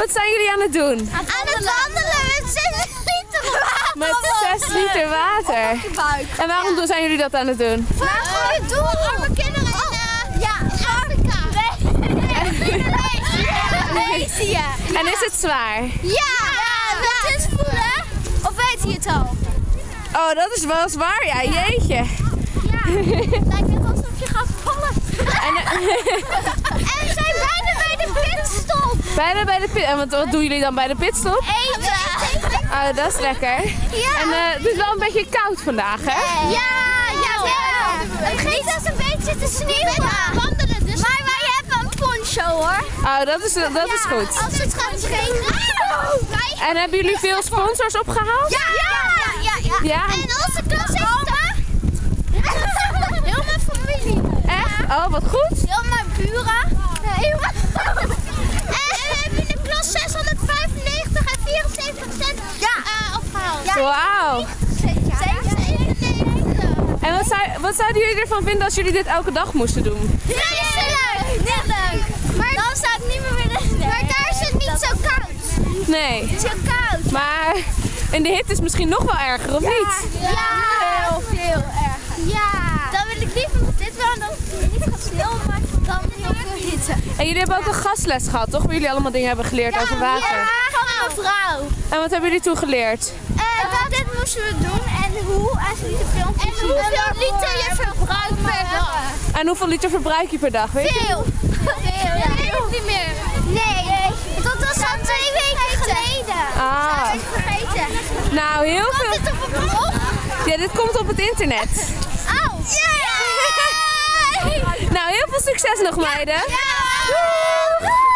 Wat zijn jullie aan het doen? Aan het wandelen met 6 liter water. Met 6 liter water. En waarom doen- zijn jullie dat aan het doen? Waar gooi je doel arme kinderen in? eh, ja, Afrika. Nee, Indonesië. En is het zwaar? Ja, dat is voelen. Of weet je het al? Oh, dat is wel zwaar, ja. Jeetje. Ja, lijkt net alsof je gaat vallen. En, eh, En we zijn bijna bij de pitstop. Bijna bij de pit. En wat, wat doen jullie dan bij de pitstop? Eten. Oh, dat is lekker. Ja. En eh, het is wel een beetje koud vandaag, hè? Ja, ja, ja. Het begint als een beetje te sneeuwen. wandelen, dus... Maar wij hebben een poncho hoor. Oh, dat is, dat is goed. Als het gaat regenen. En hebben jullie veel sponsors opgehaald? Ja, ja, ja. ja. Ja. En onze klas heeft. Heel mijn familie. Echt? Oh, wat goed. Heel mijn buren. Heel mijn... En we hebben in de klas 695 en 74 cent eh, opgehaald. Ja. Wauw. 97. En wat, zou, wat zouden jullie ervan vinden als jullie dit elke dag moesten doen? leuk. Net leuk. Maar dan zou ik niet meer willen. Maar daar is het niet zo koud. Nee. Het is heel koud. Maar in de hitte is misschien nog wel erger, of niet? Ja. Heel veel erg. Ja. Dan wil ik liever dit wel dan niet gaat sneeuwen, maar dan heel veel hitte. En jullie hebben ook een gastles gehad, toch? Waar jullie allemaal dingen hebben geleerd over water. Ja, van mijn vrouw. En wat hebben jullie toen geleerd? Dat dit moesten we doen en hoe en ze lieten filmpjes En hoeveel liter je verbruikt per dag. En hoeveel liter verbruik je per dag, weet je? Veel. Veel, ja. weet niet meer. Nee, dat was al twee weken geleden. Ah. Vergeten. Nou, heel Komt veel. dit op een blog? Ja, dit komt op het internet. Oh. Yeah. Nou, heel veel succes nog, meiden. Ja.